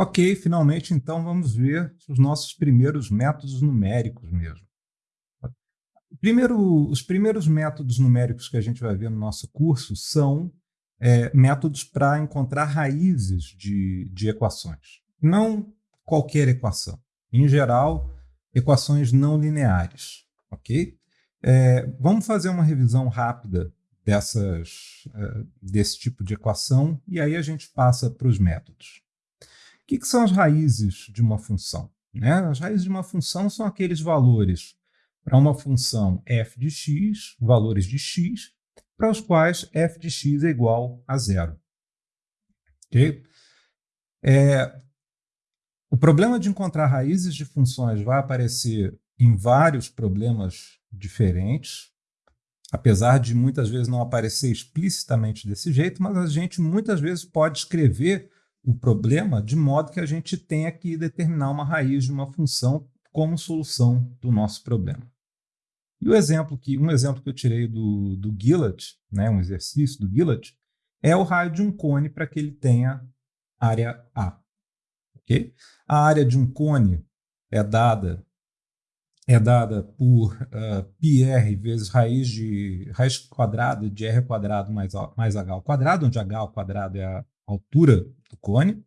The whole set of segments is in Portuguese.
Ok, finalmente então vamos ver os nossos primeiros métodos numéricos mesmo. Primeiro, os primeiros métodos numéricos que a gente vai ver no nosso curso são é, métodos para encontrar raízes de, de equações. Não qualquer equação. Em geral, equações não lineares. Ok? É, vamos fazer uma revisão rápida dessas, uh, desse tipo de equação e aí a gente passa para os métodos. Que, que, são as raízes de uma função? Né? As raízes de uma função são aqueles valores para uma função f de x, valores de x, para os quais f de x é igual a zero. Okay? É, o problema de encontrar raízes de funções vai aparecer em vários problemas diferentes, apesar de muitas vezes não aparecer explicitamente desse jeito, mas a gente muitas vezes pode escrever o problema de modo que a gente tenha que determinar uma raiz de uma função como solução do nosso problema. E o exemplo que, um exemplo que eu tirei do, do Gillett, né, um exercício do Gillett, é o raio de um cone para que ele tenha área A. Okay? A área de um cone é dada é dada por uh, πr vezes raiz de raiz quadrada de r quadrado mais, mais h ao quadrado, onde h ao quadrado é a altura do cone.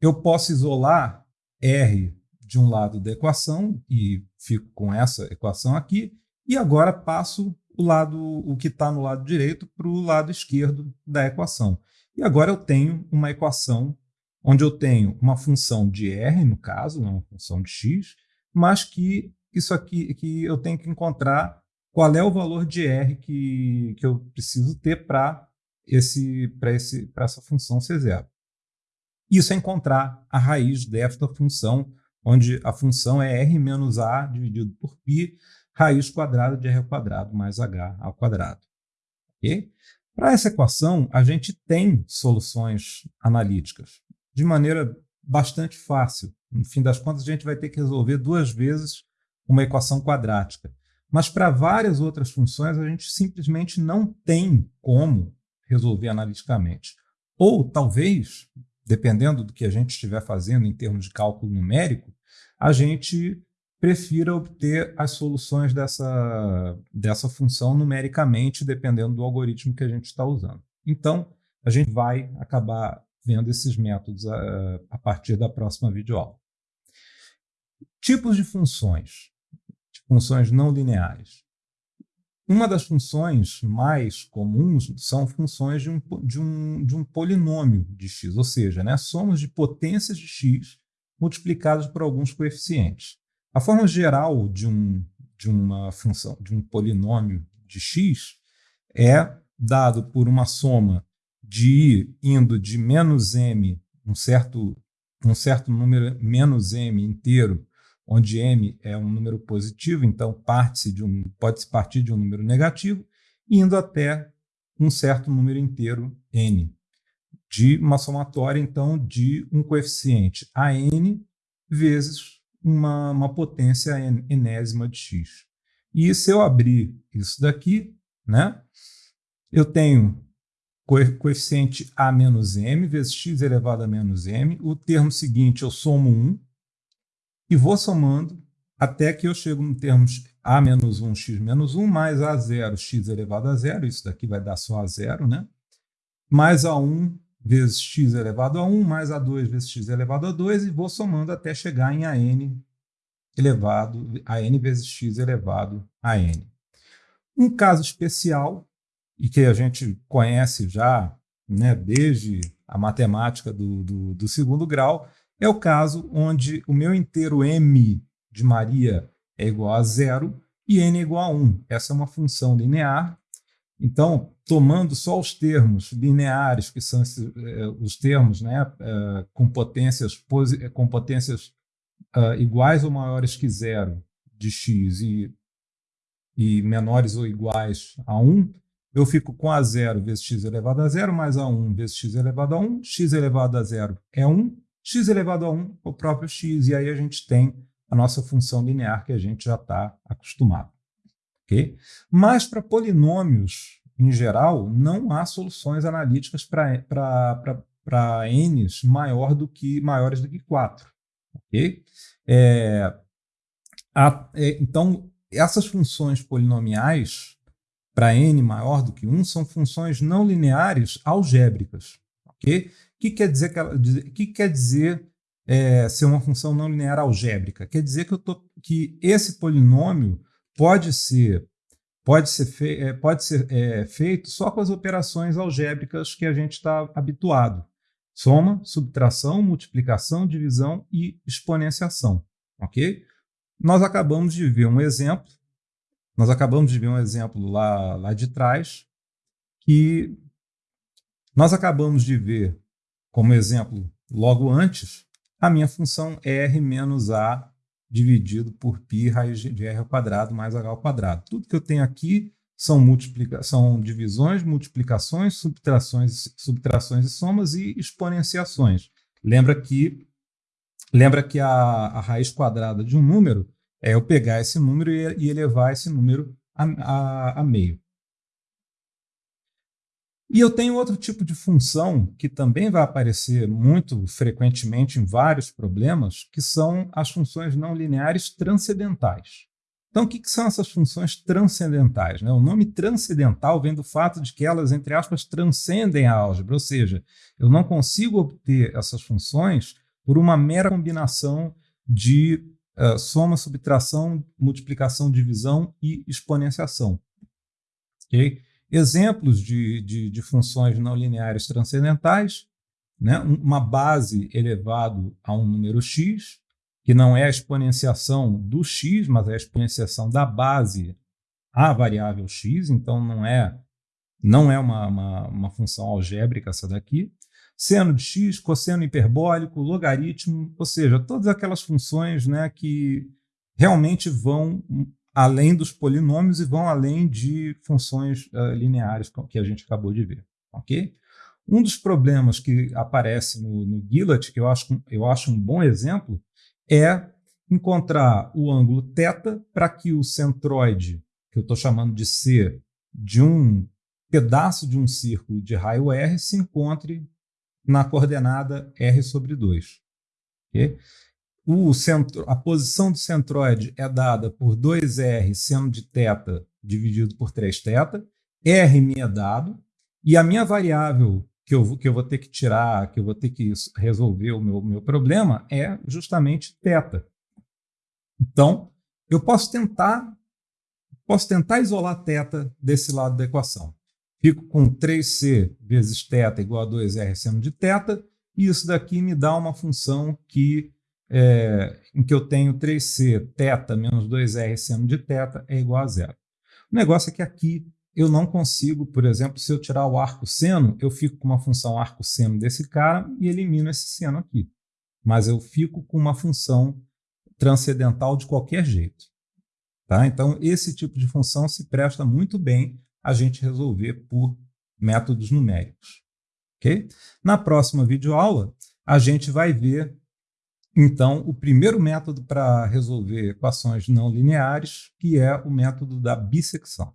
Eu posso isolar r de um lado da equação e fico com essa equação aqui, e agora passo o lado o que está no lado direito para o lado esquerdo da equação. E agora eu tenho uma equação onde eu tenho uma função de r, no caso, uma função de x, mas que isso aqui que eu tenho que encontrar qual é o valor de r que, que eu preciso ter para esse, esse, essa função ser zero. Isso é encontrar a raiz desta função, onde a função é r menos a dividido por π, raiz quadrada de r quadrado mais h ao quadrado. Okay? Para essa equação, a gente tem soluções analíticas de maneira bastante fácil. No fim das contas, a gente vai ter que resolver duas vezes uma equação quadrática. Mas para várias outras funções, a gente simplesmente não tem como resolver analiticamente. Ou talvez, dependendo do que a gente estiver fazendo em termos de cálculo numérico, a gente prefira obter as soluções dessa, dessa função numericamente, dependendo do algoritmo que a gente está usando. Então, a gente vai acabar vendo esses métodos a, a partir da próxima videoaula. Tipos de funções funções não lineares. Uma das funções mais comuns são funções de um, de um, de um polinômio de x, ou seja, né, somos de potências de x multiplicadas por alguns coeficientes. A forma geral de, um, de uma função, de um polinômio de x é dado por uma soma de i indo de menos m, um certo, um certo número menos m inteiro, onde m é um número positivo, então parte de um, pode-se partir de um número negativo, indo até um certo número inteiro n, de uma somatória, então, de um coeficiente a n vezes uma, uma potência enésima de x. E se eu abrir isso daqui, né, eu tenho coeficiente a menos m vezes x elevado a menos m. O termo seguinte eu somo 1, e vou somando até que eu chego no termo a menos 1, x menos 1, mais a zero, x elevado a zero, isso daqui vai dar só a zero, né? mais a 1 vezes x elevado a 1, mais a 2 vezes x elevado a 2, e vou somando até chegar em a n elevado a n vezes x elevado a n. Um caso especial, e que a gente conhece já né, desde a matemática do, do, do segundo grau, é o caso onde o meu inteiro m de Maria é igual a zero e n é igual a 1. Essa é uma função linear. Então, tomando só os termos lineares, que são eh, os termos né, eh, com potências, com potências iguais ou maiores que zero de x e, e menores ou iguais a 1, eu fico com a zero vezes x elevado a zero mais a 1 vezes x elevado a 1. x elevado a zero é 1 x elevado a 1, o próprio x, e aí a gente tem a nossa função linear que a gente já está acostumado. Okay? Mas para polinômios, em geral, não há soluções analíticas para n's maior do que, maiores do que 4. ok? É, a, é, então, essas funções polinomiais para n maior do que 1 são funções não lineares algébricas. O que quer dizer, que, que quer dizer é, ser uma função não linear algébrica? Quer dizer que, eu tô, que esse polinômio pode ser pode ser, fe é, pode ser é, feito só com as operações algébricas que a gente está habituado. Soma, subtração, multiplicação, divisão e exponenciação. Ok? Nós acabamos de ver um exemplo, nós acabamos de ver um exemplo lá, lá de trás, que nós acabamos de ver como exemplo logo antes a minha função R menos A dividido por π raiz de r ao quadrado mais h ao quadrado. Tudo que eu tenho aqui são, multiplica são divisões, multiplicações, subtrações, subtrações e somas e exponenciações. Lembra que, lembra que a, a raiz quadrada de um número é eu pegar esse número e, e elevar esse número a, a, a meio. E eu tenho outro tipo de função que também vai aparecer muito frequentemente em vários problemas, que são as funções não lineares transcendentais. Então, o que, são essas funções transcendentais? Né? O nome transcendental vem do fato de que elas, entre aspas, transcendem a álgebra, ou seja, eu não consigo obter essas funções por uma mera combinação de uh, soma, subtração, multiplicação, divisão e exponenciação. Okay? Exemplos de, de, de funções não lineares transcendentais, né? uma base elevado a um número x, que não é a exponenciação do x, mas é a exponenciação da base à variável x, então não é, não é uma, uma, uma função algébrica essa daqui. Seno de x, cosseno hiperbólico, logaritmo, ou seja, todas aquelas funções né, que realmente vão além dos polinômios e vão além de funções uh, lineares que a gente acabou de ver. ok? Um dos problemas que aparece no, no que eu acho, eu acho um bom exemplo, é encontrar o ângulo θ para que o centroide, que eu estou chamando de C, de um pedaço de um círculo de raio R se encontre na coordenada R sobre 2. Okay? o centro, a posição do centroide é dada por 2r seno de θ dividido por 3θ, r me é dado, e a minha variável que eu, que eu vou ter que tirar, que eu vou ter que resolver o meu, meu problema é justamente θ. Então, eu posso tentar, posso tentar isolar θ desse lado da equação. Fico com 3c vezes θ igual a 2r seno de θ, e isso daqui me dá uma função que é, em que eu tenho 3c θ menos 2r seno de θ é igual a zero. O negócio é que aqui eu não consigo, por exemplo, se eu tirar o arco seno, eu fico com uma função arco seno desse cara e elimino esse seno aqui. Mas eu fico com uma função transcendental de qualquer jeito. Tá? Então, esse tipo de função se presta muito bem a gente resolver por métodos numéricos. Okay? Na próxima videoaula, a gente vai ver então, o primeiro método para resolver equações não lineares, que é o método da bissecção.